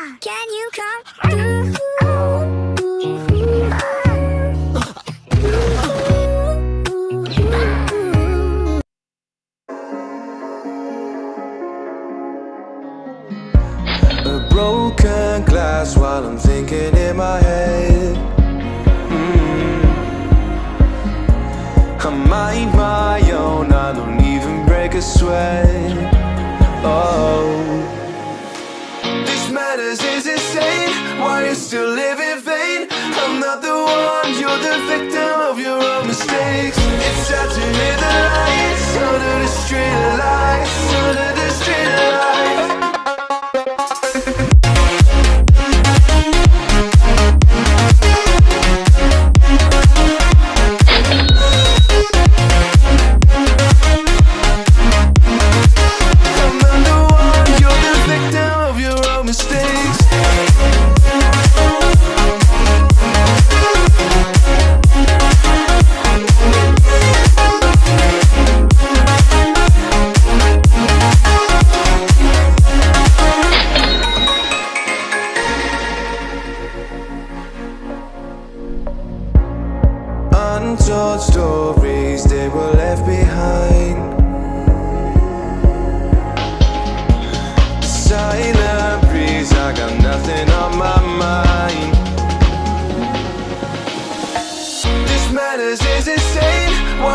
Can you come? still live in vain. I'm not the one, you're the victim of your own mistakes. It's sad to hear the lights under the street lights under the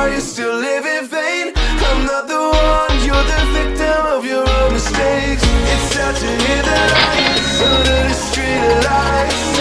are you still living vain? I'm not the one, you're the victim of your own mistakes It's sad to hear that I am under the street of lies.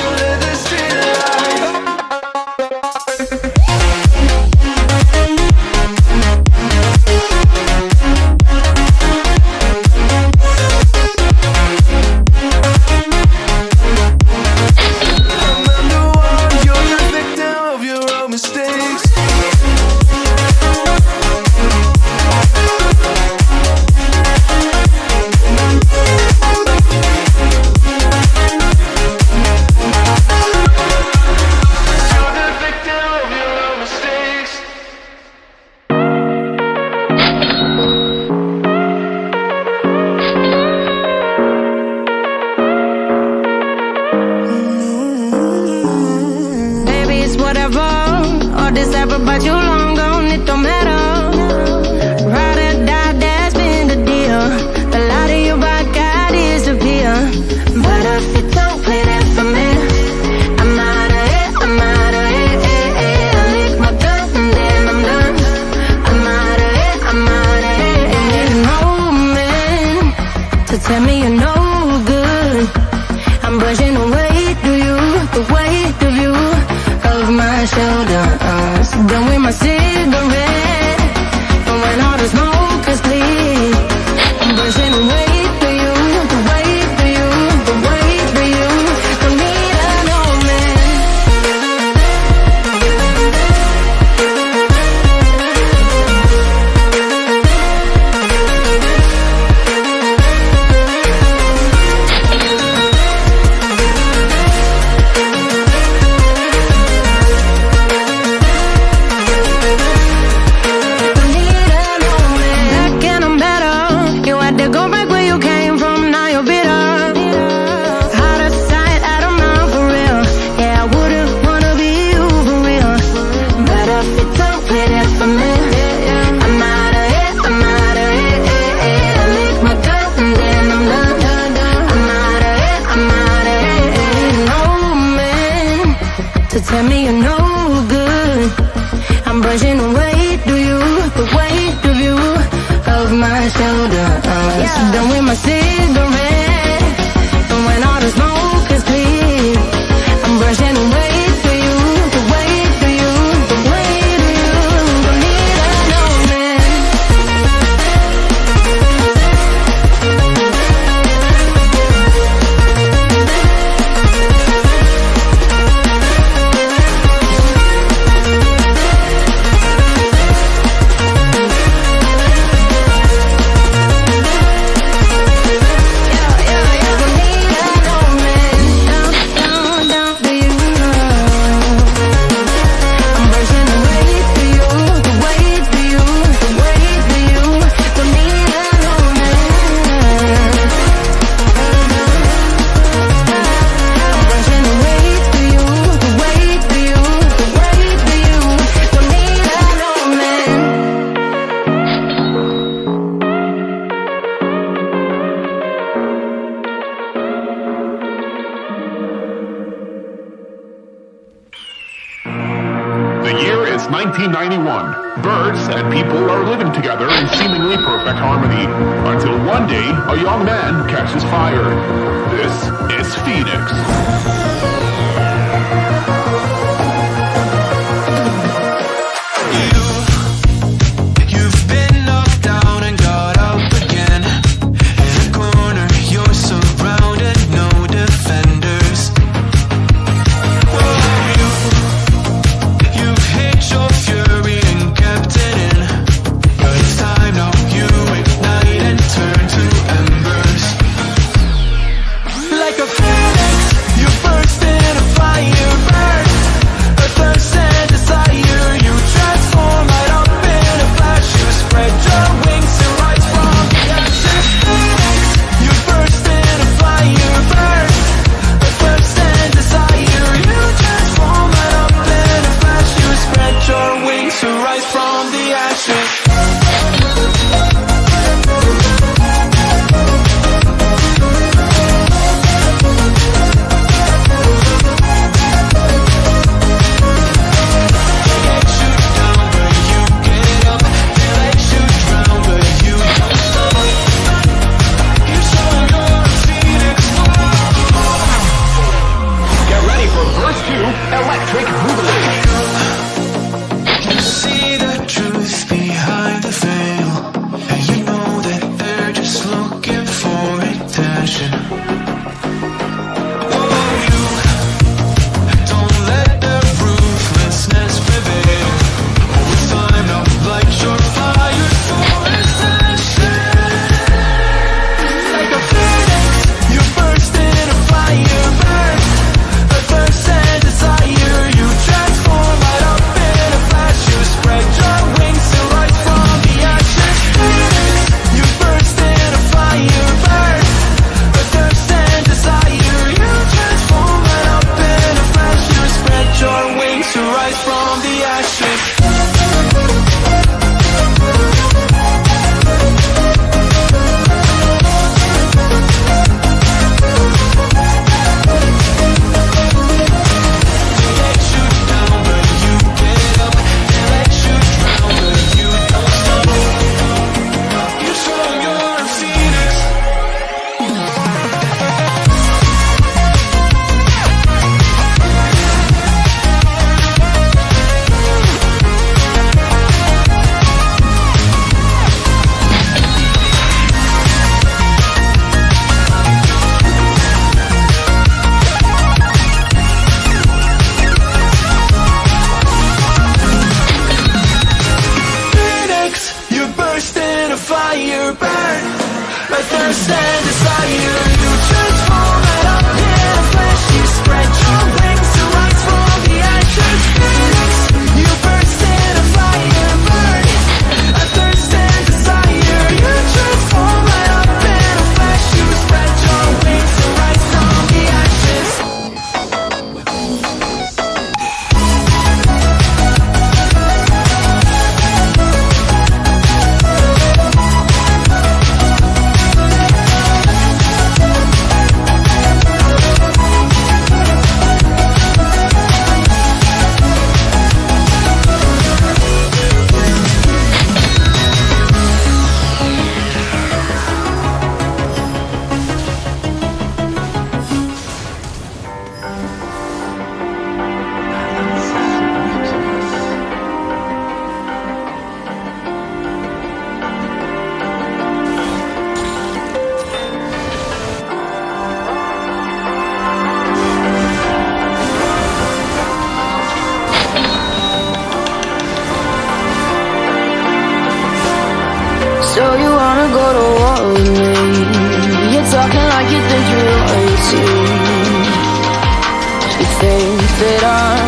Tell me your sound of. Yeah. Done with my city. since 1991. Birds and people are living together in seemingly perfect harmony, until one day a young man catches fire. This is Phoenix. Electric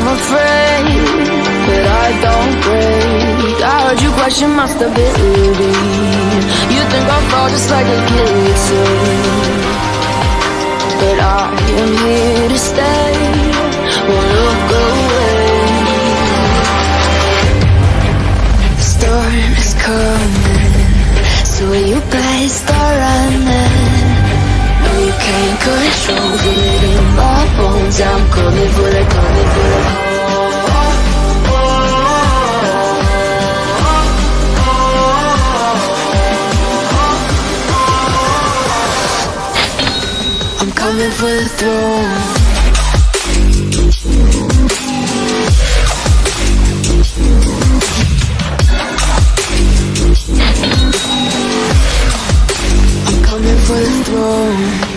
I'm afraid that I don't break. I heard you question my stability. You think I'll fall just like a guillotine But I am here to stay. Won't look away. The Storm is coming. So you better start running No, you can't control the me friends, I'm calling for the calling for the I'm coming for the throne. I'm coming for the throne.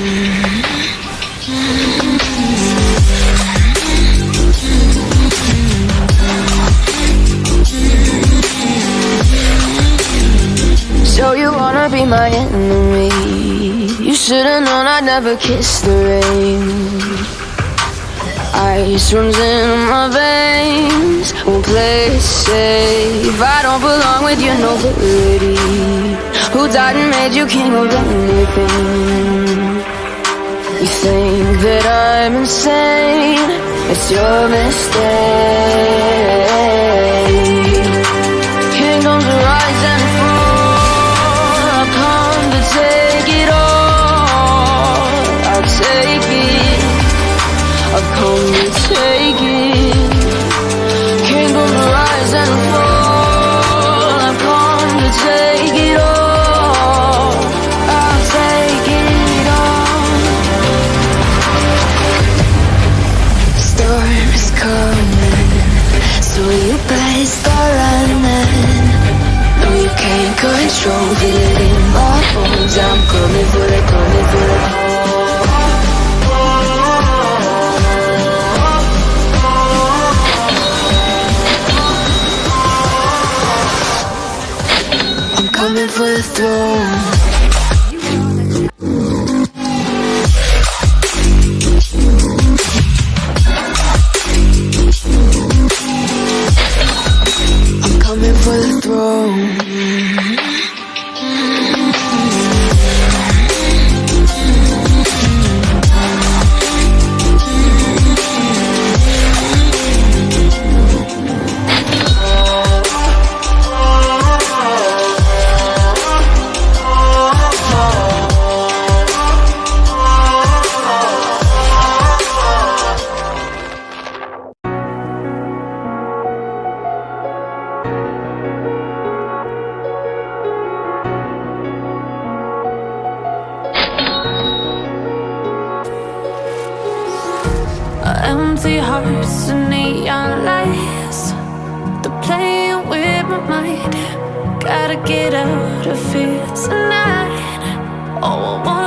Never kiss the rain. Ice runs in my veins. Won't play safe. I don't belong with your nobility. Who died and made you king of anything? You think that I'm insane? It's your mistake. Coming for the throne. Gotta get out of here tonight. Oh, I wanna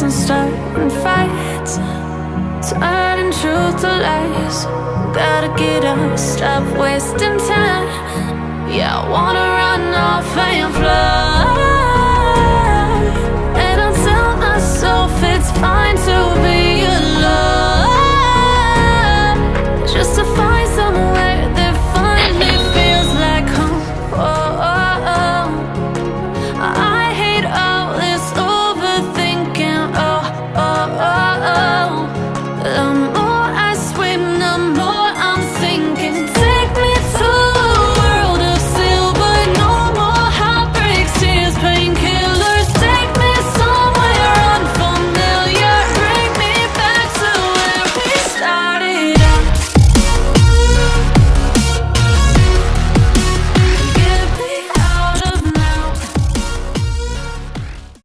hearts and starting fights, turning truth to lies. Gotta get up, stop wasting time. Yeah, I wanna run off and fly.